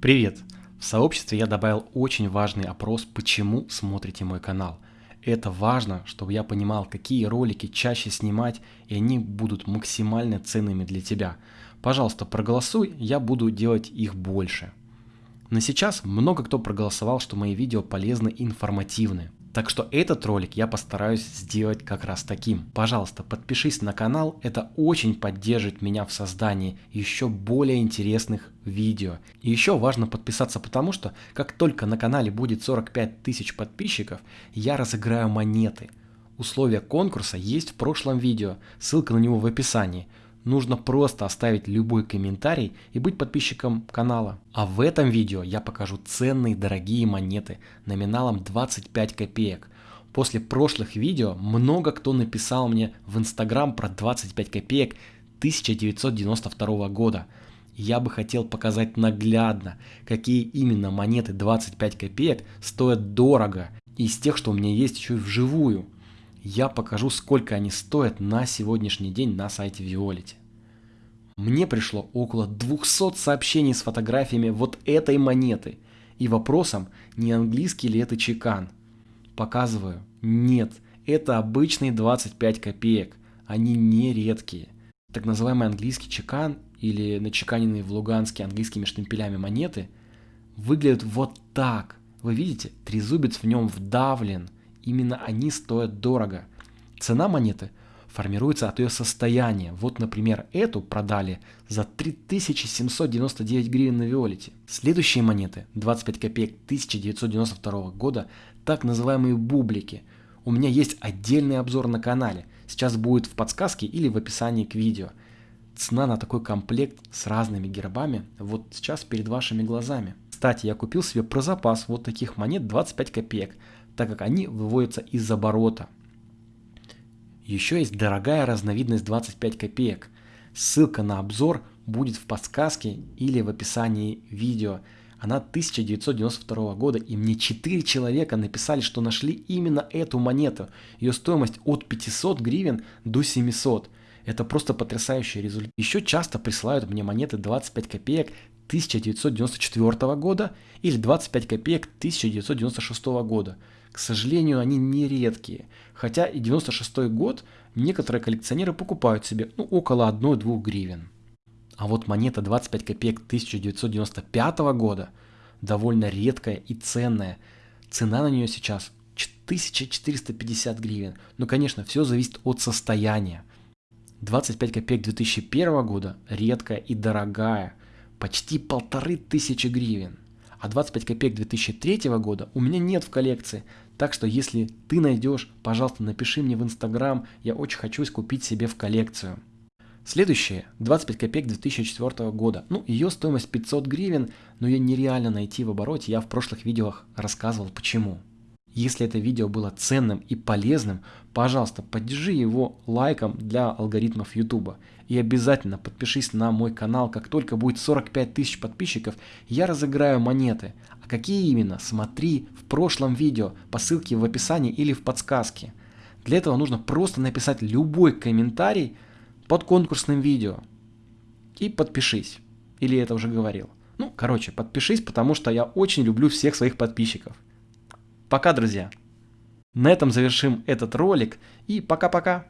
Привет! В сообществе я добавил очень важный опрос «Почему смотрите мой канал?». Это важно, чтобы я понимал, какие ролики чаще снимать, и они будут максимально ценными для тебя. Пожалуйста, проголосуй, я буду делать их больше. На сейчас много кто проголосовал, что мои видео полезны и информативны. Так что этот ролик я постараюсь сделать как раз таким. Пожалуйста, подпишись на канал, это очень поддержит меня в создании еще более интересных видео. И еще важно подписаться, потому что как только на канале будет 45 тысяч подписчиков, я разыграю монеты. Условия конкурса есть в прошлом видео, ссылка на него в описании. Нужно просто оставить любой комментарий и быть подписчиком канала. А в этом видео я покажу ценные дорогие монеты номиналом 25 копеек. После прошлых видео много кто написал мне в инстаграм про 25 копеек 1992 года. Я бы хотел показать наглядно, какие именно монеты 25 копеек стоят дорого из тех, что у меня есть еще и вживую я покажу, сколько они стоят на сегодняшний день на сайте Violet. Мне пришло около 200 сообщений с фотографиями вот этой монеты и вопросом, не английский ли это чекан. Показываю, нет, это обычные 25 копеек, они не редкие. Так называемый английский чекан или начеканенные в Луганске английскими штемпелями монеты выглядят вот так. Вы видите, трезубец в нем вдавлен – Именно они стоят дорого. Цена монеты формируется от ее состояния. Вот, например, эту продали за 3799 гривен на Виолете. Следующие монеты, 25 копеек 1992 года, так называемые бублики. У меня есть отдельный обзор на канале. Сейчас будет в подсказке или в описании к видео. Цена на такой комплект с разными гербами вот сейчас перед вашими глазами. Кстати, я купил себе про запас вот таких монет 25 копеек так как они выводятся из оборота. Еще есть дорогая разновидность 25 копеек. Ссылка на обзор будет в подсказке или в описании видео. Она 1992 года, и мне 4 человека написали, что нашли именно эту монету. Ее стоимость от 500 гривен до 700. Это просто потрясающий результат. Еще часто присылают мне монеты 25 копеек 1994 года или 25 копеек 1996 года. К сожалению, они не редкие. Хотя и 96 год некоторые коллекционеры покупают себе ну, около 1-2 гривен. А вот монета 25 копеек 1995 года довольно редкая и ценная. Цена на нее сейчас 1450 гривен. Но, конечно, все зависит от состояния. 25 копеек 2001 года редкая и дорогая, почти полторы тысячи гривен а 25 копеек 2003 года у меня нет в коллекции. Так что если ты найдешь, пожалуйста, напиши мне в Инстаграм, я очень хочу купить себе в коллекцию. Следующее, 25 копеек 2004 года. Ну, ее стоимость 500 гривен, но ее нереально найти в обороте, я в прошлых видео рассказывал почему. Если это видео было ценным и полезным, пожалуйста, поддержи его лайком для алгоритмов YouTube. И обязательно подпишись на мой канал, как только будет 45 тысяч подписчиков, я разыграю монеты. А какие именно, смотри в прошлом видео по ссылке в описании или в подсказке. Для этого нужно просто написать любой комментарий под конкурсным видео. И подпишись. Или я это уже говорил. Ну, короче, подпишись, потому что я очень люблю всех своих подписчиков. Пока, друзья! На этом завершим этот ролик и пока-пока!